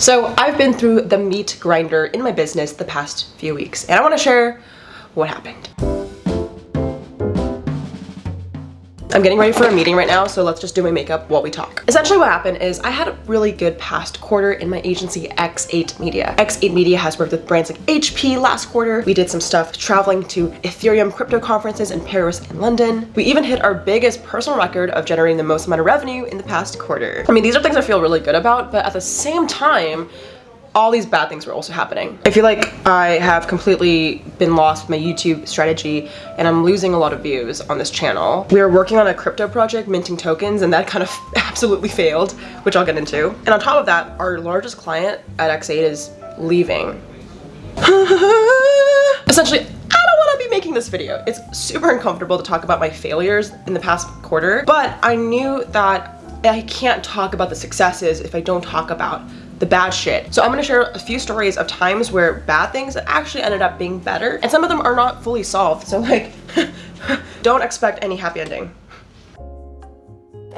So I've been through the meat grinder in my business the past few weeks and I want to share what happened. I'm getting ready for a meeting right now, so let's just do my makeup while we talk. Essentially what happened is I had a really good past quarter in my agency X8 Media. X8 Media has worked with brands like HP last quarter. We did some stuff traveling to Ethereum crypto conferences in Paris and London. We even hit our biggest personal record of generating the most amount of revenue in the past quarter. I mean, these are things I feel really good about, but at the same time, all these bad things were also happening. I feel like I have completely been lost with my YouTube strategy and I'm losing a lot of views on this channel. We were working on a crypto project, minting tokens, and that kind of absolutely failed, which I'll get into. And on top of that, our largest client at X8 is leaving. Essentially, I don't want to be making this video. It's super uncomfortable to talk about my failures in the past quarter, but I knew that I can't talk about the successes if I don't talk about the bad shit. So I'm gonna share a few stories of times where bad things actually ended up being better and some of them are not fully solved. So like, don't expect any happy ending.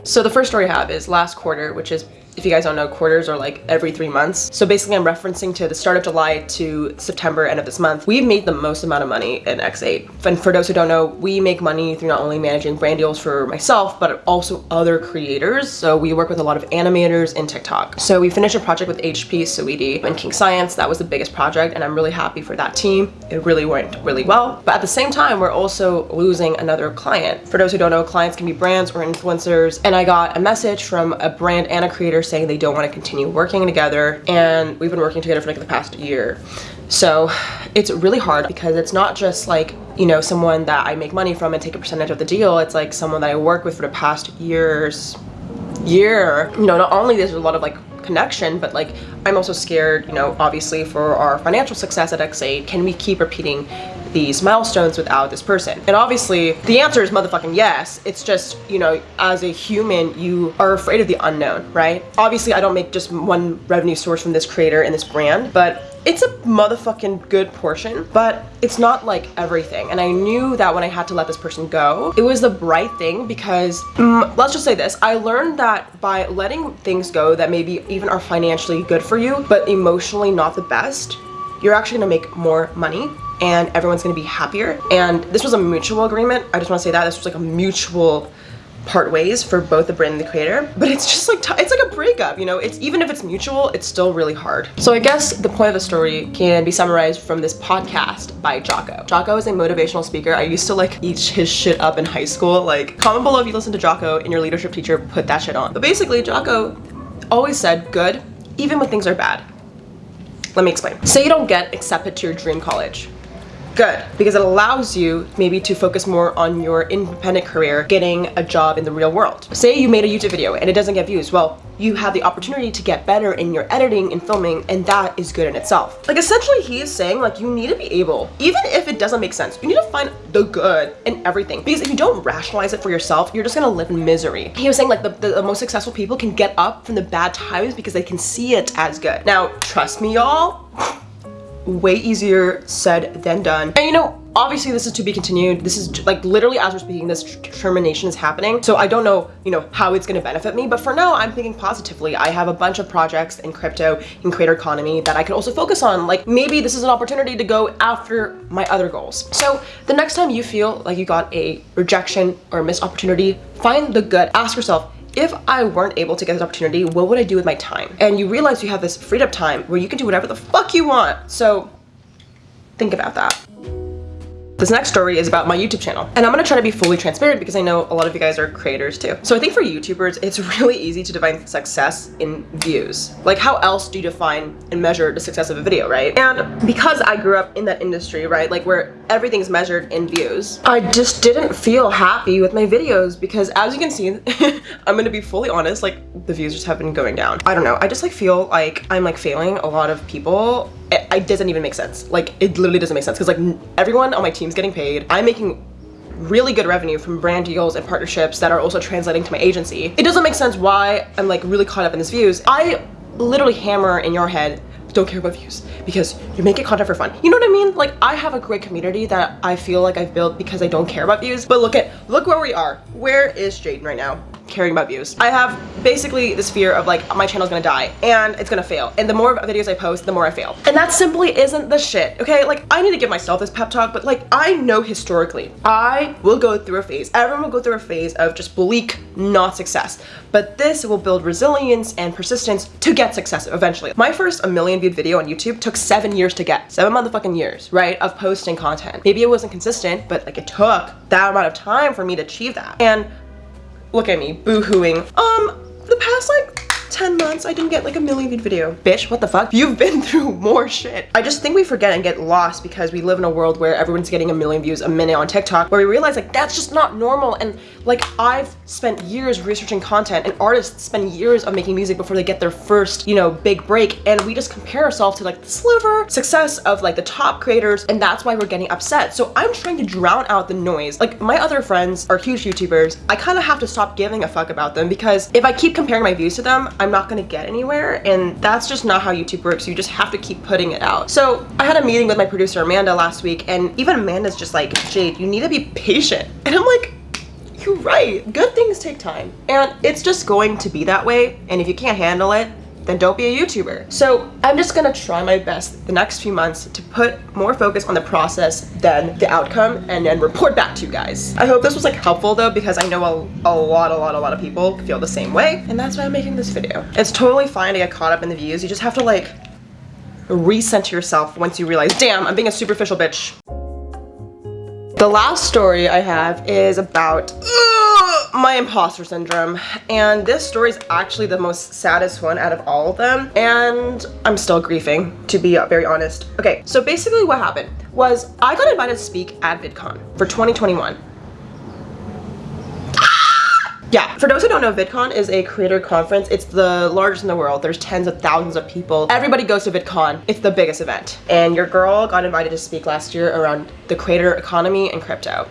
So the first story I have is last quarter, which is if you guys don't know, quarters are like every three months. So basically I'm referencing to the start of July to September, end of this month. We've made the most amount of money in X8. And for those who don't know, we make money through not only managing brand deals for myself, but also other creators. So we work with a lot of animators in TikTok. So we finished a project with HP, Saweetie, and King Science. That was the biggest project and I'm really happy for that team. It really went really well. But at the same time, we're also losing another client. For those who don't know, clients can be brands or influencers. And I got a message from a brand and a creator saying they don't want to continue working together and we've been working together for like the past year. So it's really hard because it's not just like, you know, someone that I make money from and take a percentage of the deal. It's like someone that I work with for the past years, year. You know, not only there's a lot of like connection, but like I'm also scared, you know, obviously for our financial success at X8, can we keep repeating these milestones without this person? And obviously the answer is motherfucking yes. It's just, you know, as a human, you are afraid of the unknown, right? Obviously I don't make just one revenue source from this creator and this brand, but it's a motherfucking good portion, but it's not like everything. And I knew that when I had to let this person go, it was the right thing because mm, let's just say this. I learned that by letting things go that maybe even are financially good for you, but emotionally not the best, you're actually gonna make more money and everyone's gonna be happier. And this was a mutual agreement. I just wanna say that this was like a mutual part ways for both the brand and the creator. But it's just like it's like a breakup you know? It's even if it's mutual it's still really hard. So i guess the point of the story can be summarized from this podcast by jocko. Jocko is a motivational speaker. I used to like eat his shit up in high school. Like comment below if you listen to jocko and your leadership teacher put that shit on. But basically jocko always said good even when things are bad. Let me explain. Say you don't get accepted to your dream college good because it allows you maybe to focus more on your independent career getting a job in the real world. Say you made a youtube video and it doesn't get views. Well you have the opportunity to get better in your editing and filming and that is good in itself. Like essentially he is saying like you need to be able even if it doesn't make sense you need to find the good in everything. Because if you don't rationalize it for yourself you're just gonna live in misery. He was saying like the, the, the most successful people can get up from the bad times because they can see it as good. Now trust me y'all way easier said than done. And you know, obviously this is to be continued. This is like literally as we're speaking, this termination is happening. So I don't know, you know, how it's going to benefit me. But for now, I'm thinking positively. I have a bunch of projects in crypto, in creator economy that I could also focus on. Like maybe this is an opportunity to go after my other goals. So the next time you feel like you got a rejection or a missed opportunity, find the good. Ask yourself, if I weren't able to get this opportunity, what would I do with my time? And you realize you have this freed up time where you can do whatever the fuck you want. So think about that. This next story is about my YouTube channel. And I'm gonna try to be fully transparent because I know a lot of you guys are creators too. So I think for YouTubers, it's really easy to define success in views. Like how else do you define and measure the success of a video, right? And because I grew up in that industry, right, like where everything's measured in views, I just didn't feel happy with my videos because as you can see, I'm gonna be fully honest, like the views just have been going down. I don't know, I just like feel like I'm like failing a lot of people it, it doesn't even make sense. Like it literally doesn't make sense because like everyone on my getting paid. I'm making really good revenue from brand deals and partnerships that are also translating to my agency. It doesn't make sense why I'm like really caught up in this views. I literally hammer in your head don't care about views because you're making content for fun. You know what I mean? Like I have a great community that I feel like I've built because I don't care about views. But look at look where we are. Where is Jaden right now? Caring about views. I have basically this fear of like my channel's gonna die and it's gonna fail. And the more videos I post, the more I fail. And that simply isn't the shit, okay? Like I need to give myself this pep talk, but like I know historically, I will go through a phase. Everyone will go through a phase of just bleak not success. But this will build resilience and persistence to get success eventually. My first a million viewed video on YouTube took seven years to get. Seven motherfucking years, right? Of posting content. Maybe it wasn't consistent, but like it took that amount of time for me to achieve that. And look at me boo-hooing. Um, the past like 10 months I didn't get like a million viewed video. Bitch, what the fuck? You've been through more shit. I just think we forget and get lost because we live in a world where everyone's getting a million views a minute on TikTok where we realize like that's just not normal and like I've spent years researching content and artists spend years of making music before they get their first, you know, big break and we just compare ourselves to like the sliver success of like the top creators and that's why we're getting upset. So I'm trying to drown out the noise. Like my other friends are huge YouTubers. I kind of have to stop giving a fuck about them because if I keep comparing my views to them, I'm not gonna get anywhere and that's just not how YouTube works. You just have to keep putting it out. So I had a meeting with my producer Amanda last week and even Amanda's just like, Jade, you need to be patient. And I'm like, you're right. Good things take time. And it's just going to be that way. And if you can't handle it, then don't be a YouTuber. So I'm just gonna try my best the next few months to put more focus on the process than the outcome and then report back to you guys. I hope this was like helpful though because I know a, a lot, a lot, a lot of people feel the same way and that's why I'm making this video. It's totally fine to get caught up in the views. You just have to like recenter yourself once you realize, damn, I'm being a superficial bitch. The last story I have is about my imposter syndrome and this story is actually the most saddest one out of all of them and I'm still grieving to be very honest. Okay, so basically what happened was I got invited to speak at VidCon for 2021 ah! yeah, for those who don't know, VidCon is a creator conference. It's the largest in the world. There's tens of thousands of people. Everybody goes to VidCon. It's the biggest event. And your girl got invited to speak last year around the creator economy and crypto.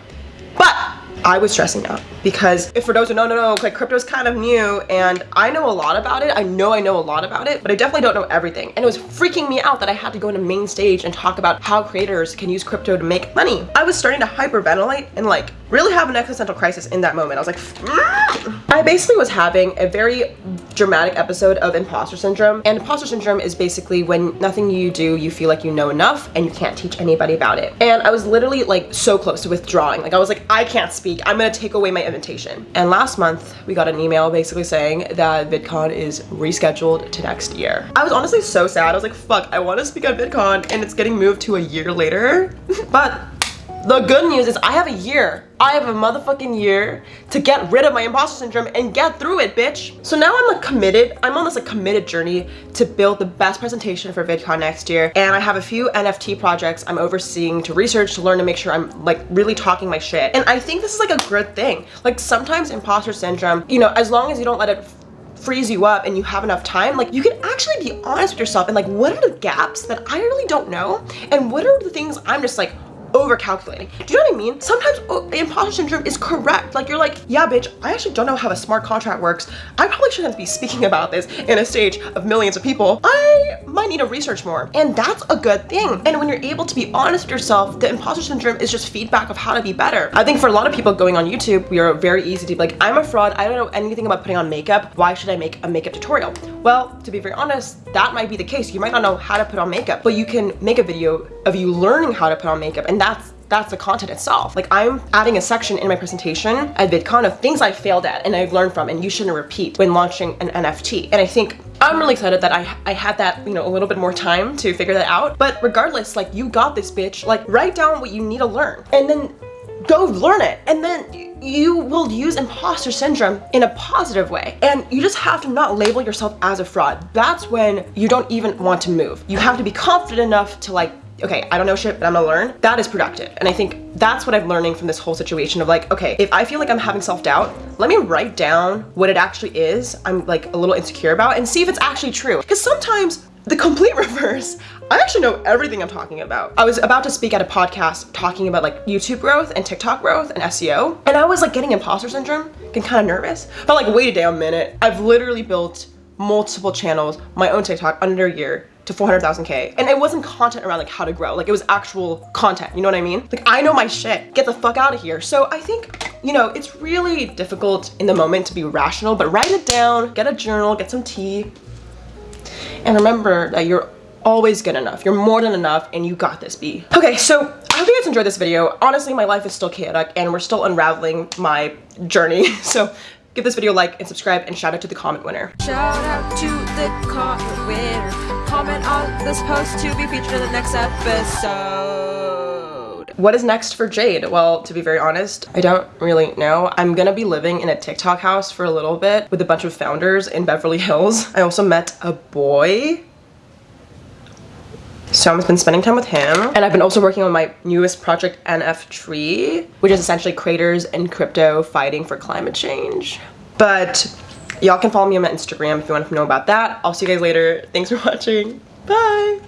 But I was stressing out because if for those who don't know, like crypto is kind of new and I know a lot about it. I know I know a lot about it, but I definitely don't know everything. And it was freaking me out that I had to go into main stage and talk about how creators can use crypto to make money. I was starting to hyperventilate and like really have an existential crisis in that moment. I was like, mm. I basically was having a very dramatic episode of imposter syndrome. And imposter syndrome is basically when nothing you do, you feel like you know enough and you can't teach anybody about it. And I was literally like so close to withdrawing. Like I was like, I can't speak. I'm gonna take away my invitation. And last month we got an email basically saying that VidCon is rescheduled to next year. I was honestly so sad. I was like, fuck, I wanna speak at VidCon and it's getting moved to a year later. but the good news is I have a year. I have a motherfucking year to get rid of my imposter syndrome and get through it, bitch. So now I'm like committed. I'm on this like committed journey to build the best presentation for VidCon next year. And I have a few NFT projects I'm overseeing to research, to learn, to make sure I'm like really talking my shit. And I think this is like a good thing. Like sometimes imposter syndrome, you know, as long as you don't let it freeze you up and you have enough time, like you can actually be honest with yourself and like what are the gaps that I really don't know? And what are the things I'm just like, over calculating. Do you know what I mean? Sometimes oh, imposter syndrome is correct. Like you're like, yeah, bitch, I actually don't know how a smart contract works. I probably shouldn't be speaking about this in a stage of millions of people. I might need to research more. And that's a good thing. And when you're able to be honest with yourself, the imposter syndrome is just feedback of how to be better. I think for a lot of people going on YouTube, we are very easy to be like, I'm a fraud. I don't know anything about putting on makeup. Why should I make a makeup tutorial? Well, to be very honest, that might be the case. You might not know how to put on makeup, but you can make a video of you learning how to put on makeup and that's that's the content itself. Like I'm adding a section in my presentation at VidCon of things I failed at and I've learned from and you shouldn't repeat when launching an NFT. And I think I'm really excited that I, I had that, you know, a little bit more time to figure that out. But regardless, like you got this bitch, like write down what you need to learn and then go learn it. And then you will use imposter syndrome in a positive way. And you just have to not label yourself as a fraud. That's when you don't even want to move. You have to be confident enough to like okay, I don't know shit, but I'm gonna learn, that is productive. And I think that's what I'm learning from this whole situation of like, okay, if I feel like I'm having self-doubt, let me write down what it actually is I'm like a little insecure about and see if it's actually true. Because sometimes the complete reverse, I actually know everything I'm talking about. I was about to speak at a podcast talking about like YouTube growth and TikTok growth and SEO. And I was like getting imposter syndrome, getting kind of nervous. But like, wait a damn minute. I've literally built multiple channels, my own TikTok under a year to 400,000k and it wasn't content around like how to grow. Like it was actual content you know what I mean? Like I know my shit. Get the fuck out of here. So I think you know it's really difficult in the moment to be rational but write it down get a journal get some tea. And remember that you're always good enough. You're more than enough and you got this B. Okay so I hope you guys enjoyed this video. Honestly my life is still chaotic and we're still unraveling my journey. So give this video a like and subscribe and shout out to the comment winner. Shout out to the comment winner. Comment on this post to be featured in the next episode. What is next for Jade? Well, to be very honest, I don't really know. I'm gonna be living in a TikTok house for a little bit with a bunch of founders in Beverly Hills. I also met a boy. So I've been spending time with him. And I've been also working on my newest project, NFTree, which is essentially creators in crypto fighting for climate change. But y'all can follow me on my Instagram if you want to know about that. I'll see you guys later. Thanks for watching. Bye.